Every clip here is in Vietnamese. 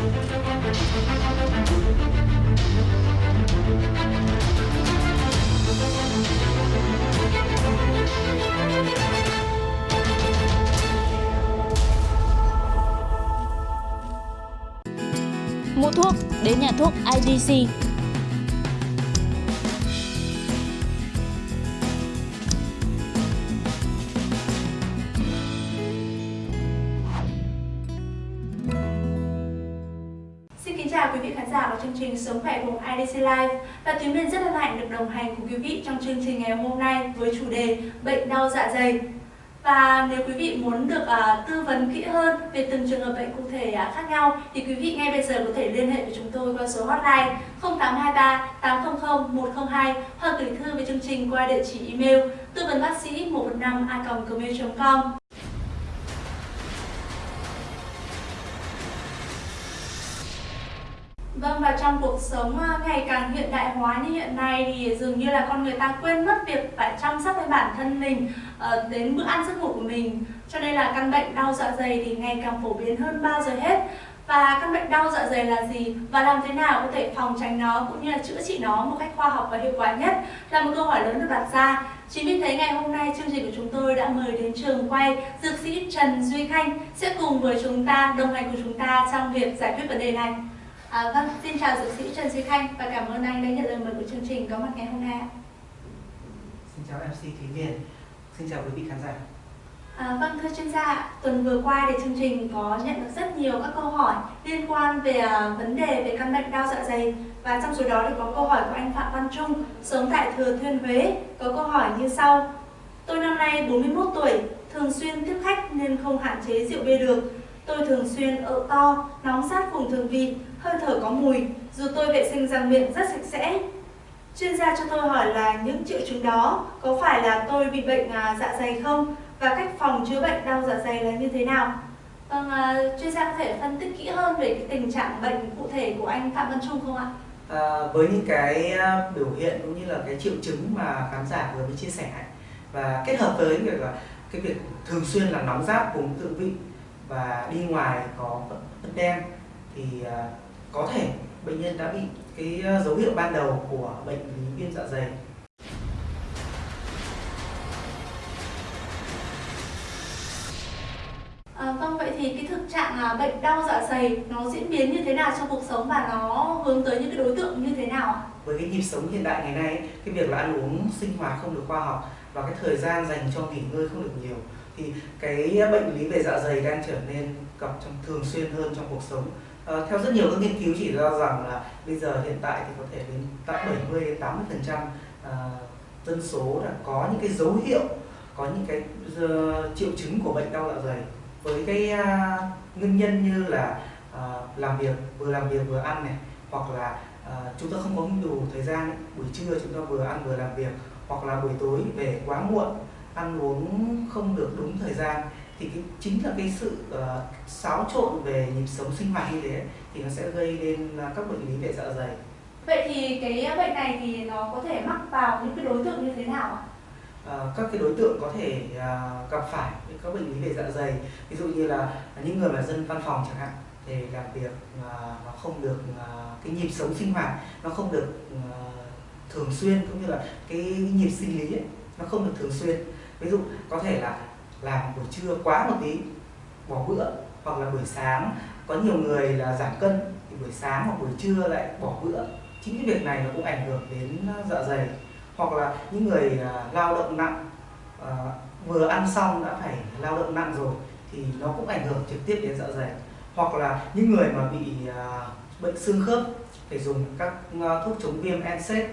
Mua thuốc đến nhà thuốc IDC. Giả của chương trình Sống khỏe cùng IDC Live và Tuyến Biên rất hân hạnh được đồng hành cùng quý vị trong chương trình ngày hôm nay với chủ đề bệnh đau dạ dày. Và nếu quý vị muốn được uh, tư vấn kỹ hơn về từng trường hợp bệnh cụ thể uh, khác nhau thì quý vị ngay bây giờ có thể liên hệ với chúng tôi qua số hotline 0823 800 102 hoặc gửi thư về chương trình qua địa chỉ email tư vấn bác sĩ 115 a gmail.com. Vâng và trong cuộc sống à, ngày càng hiện đại hóa như hiện nay thì dường như là con người ta quên mất việc phải chăm sóc với bản thân mình ờ, đến bữa ăn giấc ngủ của mình. Cho nên là căn bệnh đau dạ dày thì ngày càng phổ biến hơn bao giờ hết. Và căn bệnh đau dạ dày là gì? Và làm thế nào có thể phòng tránh nó cũng như là chữa trị nó một cách khoa học và hiệu quả nhất? Là một câu hỏi lớn được đặt ra. Chính vì thế, ngày hôm nay chương trình của chúng tôi đã mời đến trường quay dược sĩ Trần Duy Khanh sẽ cùng với chúng ta, đồng hành của chúng ta trong việc giải quyết vấn đề này. À, vâng, xin chào dược sĩ Trần Duy Khanh và cảm ơn anh đã nhận lời mời của chương trình có mặt ngày hôm nay. Xin chào MC Thúy Miền, xin chào quý vị khán giả. À, vâng thưa chuyên gia, tuần vừa qua thì chương trình có nhận được rất nhiều các câu hỏi liên quan về uh, vấn đề về căn bệnh đau dạ dày và trong số đó thì có câu hỏi của anh Phạm Văn Trung sống tại Thừa Thiên Huế có câu hỏi như sau. Tôi năm nay 41 tuổi, thường xuyên tiếp khách nên không hạn chế rượu bia được. Tôi thường xuyên ợ to, nóng sát vùng thường vị, hơi thở có mùi, dù tôi vệ sinh răng miệng rất sạch sẽ. Chuyên gia cho tôi hỏi là những triệu chứng đó có phải là tôi bị bệnh à, dạ dày không và cách phòng chữa bệnh đau dạ dày là như thế nào? Vâng, à, chuyên gia có thể phân tích kỹ hơn về cái tình trạng bệnh cụ thể của anh Phạm Văn Trung không ạ? À, với những cái à, biểu hiện cũng như là cái triệu chứng mà khán giả vừa mới chia sẻ và kết hợp với việc là cái việc thường xuyên là nóng rát vùng thượng vị và đi ngoài có vân đen thì à, có thể bệnh nhân đã bị cái ờ, dấu hiệu ban đầu của bệnh lý viêm dạ dày À, vâng vậy thì cái thực trạng à, bệnh đau dạ dày nó diễn biến như thế nào trong cuộc sống và nó hướng tới những cái đối tượng như thế nào ạ? Với cái nhịp sống hiện đại ngày nay, cái việc là ăn uống sinh hoạt không được khoa học và cái thời gian dành cho nghỉ ngơi không được nhiều thì cái bệnh lý về dạ dày đang trở nên gặp trong thường xuyên hơn trong cuộc sống. À, theo rất nhiều các nghiên cứu chỉ ra rằng là bây giờ hiện tại thì có thể đến tận 70 đến 80 phần trăm ờ, dân số đã có những cái dấu hiệu có những cái uh, triệu chứng của bệnh đau dạ dày với cái uh, nguyên nhân như là uh, làm việc vừa làm việc vừa ăn này hoặc là uh, chúng ta không có đủ thời gian buổi trưa chúng ta vừa ăn vừa làm việc hoặc là buổi tối về quá muộn ăn uống không được đúng thời gian thì cái, chính là cái sự uh, xáo trộn về nhịp sống sinh hoạt như thế thì nó sẽ gây nên uh, các bệnh lý về dạ dày vậy thì cái bệnh này thì nó có thể mắc vào những cái đối tượng như thế nào ạ? À, các cái đối tượng có thể à, gặp phải các bệnh lý về dạ dày ví dụ như là những người là dân văn phòng chẳng hạn thì làm việc à, nó không được à, cái nhịp sống sinh hoạt nó không được à, thường xuyên cũng như là cái nhịp sinh lý ấy, nó không được thường xuyên ví dụ có thể là làm buổi trưa quá một tí bỏ bữa hoặc là buổi sáng có nhiều người là giảm cân thì buổi sáng hoặc buổi trưa lại bỏ bữa. Chính cái việc này nó cũng ảnh hưởng đến ờ, dạ dày. Hoặc là những người ờ, lao động nặng à, vừa ăn xong đã phải lao động nặng rồi thì nó cũng ảnh hưởng trực tiếp đến dạ dày. Hoặc là những người mà bị à, bệnh xương khớp phải dùng các thuốc chống viêm NSAID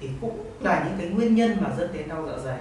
thì cũng là những cái nguyên nhân mà dẫn đến đau dạ dày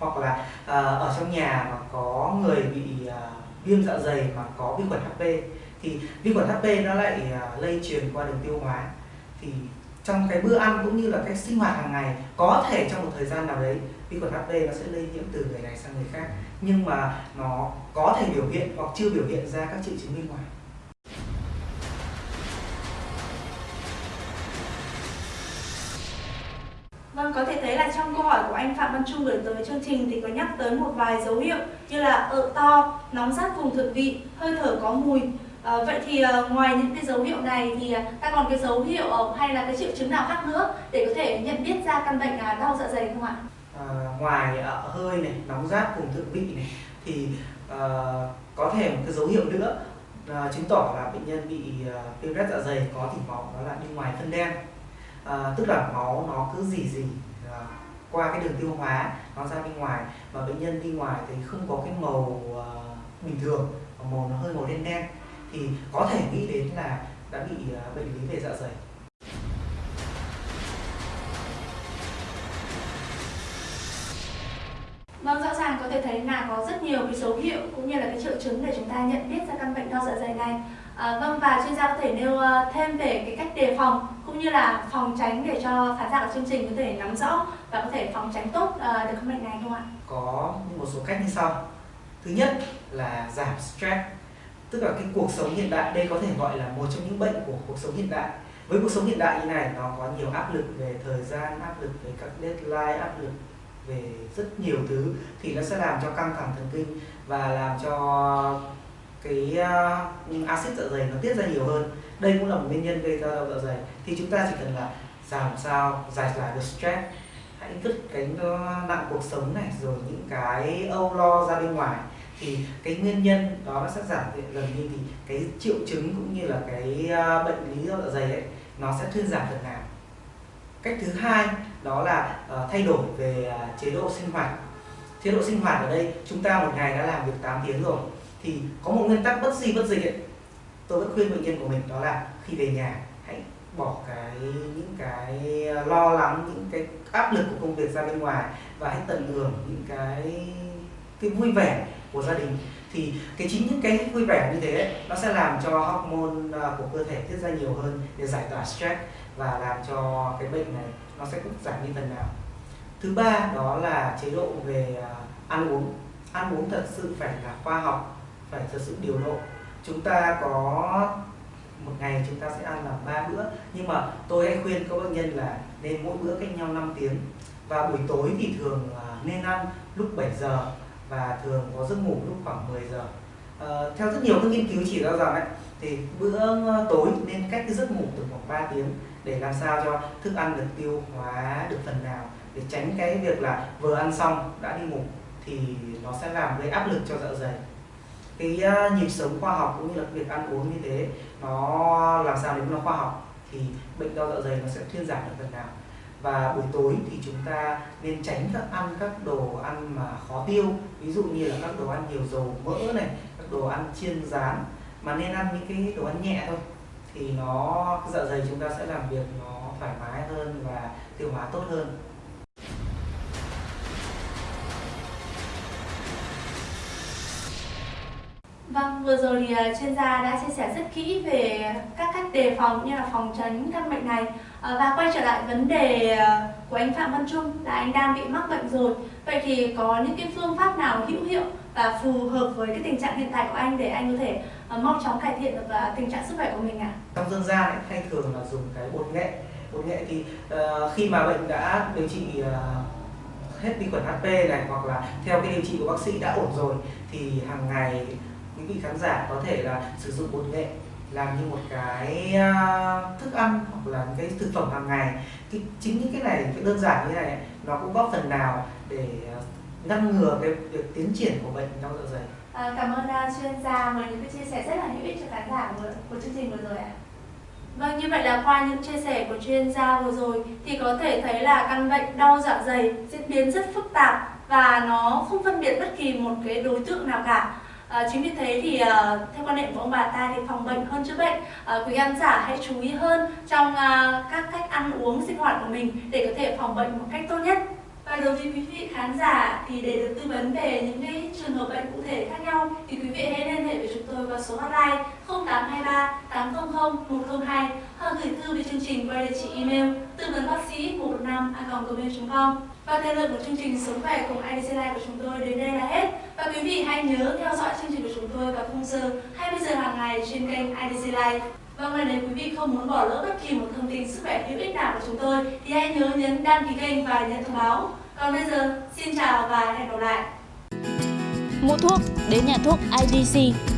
hoặc là uh, ở trong nhà mà có người bị à, viêm dạ dày mà có vi khuẩn HP thì vi khuẩn HP nó lại uh, lây truyền qua đường tiêu hóa. Thì trong cái bữa ăn cũng như là cách sinh hoạt hàng ngày có thể trong một thời gian nào đấy vi khuẩn HP nó sẽ lây nhiễm từ người này sang người khác. Nhưng mà nó có thể biểu hiện hoặc chưa biểu hiện ra các triệu chứng bên ngoài. Vâng, có thể thấy là trong câu hỏi của anh Phạm Văn Trung gửi tới chương trình thì có nhắc tới một vài dấu hiệu như là ợ to, nóng rát vùng thượng vị, hơi thở có mùi. À, vậy thì uh, ngoài những cái dấu hiệu này thì ờ, ta còn cái dấu hiệu uh, hay là cái triệu chứng nào khác nữa để có thể nhận biết ra căn bệnh uh, đau dạ dày không ạ? À, ngoài ợ hơi này, nóng rát vùng thượng vị này thì uh, có thể một cái dấu hiệu nữa uh, chứng tỏ là bệnh nhân bị uh, viêm rát dạ dày có thỉnh vọng đó là đi ngoài phân đen à, tức là máu nó cứ dì dì à, qua cái đường tiêu hóa nó ra bên ngoài và bệnh nhân đi ngoài thì không có cái màu à, bình thường màu nó hơi màu đen đen thì có thể nghĩ đến là đã bị à, bệnh lý về dạ dày Vâng, rõ ràng có thể thấy là có rất nhiều cái dấu hiệu cũng như là cái triệu chứng để chúng ta nhận biết ra căn bệnh đau dạ dày này. À, vâng và chuyên gia có thể nêu ờ, thêm về cái cách đề phòng cũng như là phòng tránh để cho khán giả của chương trình có thể nắm rõ và có thể phòng tránh tốt uh, được căn bệnh này không ạ? Có một số cách như sau. Thứ nhất là giảm stress. Tức là cái cuộc sống hiện đại đây có thể gọi là một trong những bệnh của cuộc sống hiện đại. Với cuộc sống hiện đại như này nó có nhiều áp lực về thời gian, áp lực về các deadline, áp lực về rất nhiều thứ thì nó sẽ làm cho căng thẳng thần kinh và làm cho cái uh, axit dạ dày nó tiết ra nhiều hơn. Đây cũng là một nguyên nhân gây ra đau dạ dày. Thì chúng ta chỉ cần là làm sao giải tỏa được stress hãy vứt cái ờ, nặng cuộc sống này rồi những cái âu lo ra bên ngoài. Thì cái nguyên nhân đó nó sẽ giảm dần đi thì cái triệu chứng cũng như là cái ờ, bệnh lý đau dạ dày ấy nó sẽ thuyên giảm phần nào. Cách thứ hai đó là uh, thay đổi về uh, chế độ sinh hoạt. Chế độ sinh hoạt ở đây chúng ta một ngày đã làm việc 8 tiếng rồi thì có một nguyên tắc bất di bất dịch ấy. Tôi vẫn khuyên bệnh nhân của mình đó là khi về nhà hãy bỏ cái những cái lo lắng những cái áp lực của công việc ra bên ngoài và hãy tận hưởng những cái cái vui vẻ của gia đình. Thì cái chính những cái vui vẻ như thế ấy, nó sẽ làm cho hormone à, của cơ thể tiết ra nhiều hơn để giải tỏa stress và làm cho cái bệnh này nó sẽ cũng giảm đi phần nào. Thứ ba đó là chế độ về à, ăn uống. Ăn uống thật sự phải là khoa học phải thật sự điều độ. Chúng ta có một ngày chúng ta sẽ ăn là ba bữa. Nhưng mà tôi hay khuyên các bệnh nhân là nên mỗi bữa cách nhau 5 tiếng. Và buổi tối thì thường à, nên ăn lúc 7 giờ và thường có giấc ngủ lúc khoảng 10 giờ. À, theo rất nhiều các nghiên cứu chỉ ra rằng ấy, thì bữa ờ, tối nên cách cái giấc ngủ từ khoảng 3 tiếng để làm sao cho thức ăn được tiêu hóa được phần nào để tránh cái việc là vừa ăn xong đã đi ngủ thì nó sẽ làm gây áp lực cho dạ dày cái ờ, nhịp sống khoa học cũng như là việc ăn uống như thế, nó làm sao để nó khoa học thì bệnh đau dạ dày nó sẽ thuyên giảm được phần nào. Và buổi tối thì chúng ta nên tránh các ăn các đồ ăn mà khó tiêu, ví dụ như là các đồ ăn nhiều dầu mỡ này, các đồ ăn chiên rán, mà nên ăn những cái đồ ăn nhẹ thôi. Thì nó dạ dày chúng ta sẽ làm việc nó thoải mái hơn và tiêu hóa tốt hơn. Vâng, vừa rồi thì à, chuyên gia đã chia sẻ rất kỹ về các cách đề phòng như là phòng tránh căn bệnh này à, và quay trở lại vấn đề à, của anh Phạm Văn Trung là anh đang bị mắc bệnh rồi. Vậy thì có những cái phương pháp nào hữu hiệu và phù hợp với cái tình trạng hiện tại của anh để anh có thể mau chóng cải thiện được tình trạng sức khỏe của mình ạ? À? Trong dân gian ấy, hay thường là dùng cái bột nghệ. Bột nghệ thì uh, khi mà bệnh đã điều trị uh, hết vi khuẩn HP này hoặc là theo cái điều trị của bác sĩ đã ổn rồi thì hàng ngày quý vị khán giả có thể là sử dụng bột nghệ làm như một cái à, thức ăn hoặc là cái thực phẩm hàng ngày. Cái, chính những cái này cái đơn giản như này nó cũng góp phần nào để à, ngăn ngừa cái việc tiến triển của bệnh đau dạ dày? À, cảm ơn uh, chuyên gia với những cái chia sẻ rất là hữu ích cho khán giả của, của chương trình vừa rồi ạ. Vâng, như vậy là qua những chia sẻ của chuyên gia vừa rồi thì có thể thấy là căn bệnh đau dạ dày diễn biến rất phức tạp và nó không phân biệt bất kỳ một cái đối tượng nào cả. À, chính vì thế thì uh, theo quan niệm của ông bà ta thì phòng bệnh hơn chữa bệnh. À, quý khán giả hãy chú ý hơn trong uh, các cách ăn uống sinh hoạt của mình để có thể phòng bệnh một cách tốt nhất. Và đối với quý vị khán giả thì để được tư vấn về những cái trường hợp bệnh cụ thể khác nhau thì quý vị hãy liên hệ với chúng tôi qua số hotline 0823 800 102 gửi thư về chương trình qua địa chỉ email tư vấn bác sĩ 115 gmail.com và thời lượng của chương trình Sống khỏe cùng IDC Life của chúng tôi đến đây là hết. Và quý vị hãy nhớ theo dõi chương trình của chúng tôi vào khung giờ 20 giờ hàng ngày trên kênh IDC Life. Vâng, và nếu quý vị không muốn bỏ lỡ bất kỳ một thông tin sức khỏe hữu ích nào của chúng tôi thì hãy nhớ nhấn đăng ký kênh và nhận thông báo. Còn bây giờ, xin chào và hẹn gặp lại. Mua thuốc đến nhà thuốc IDC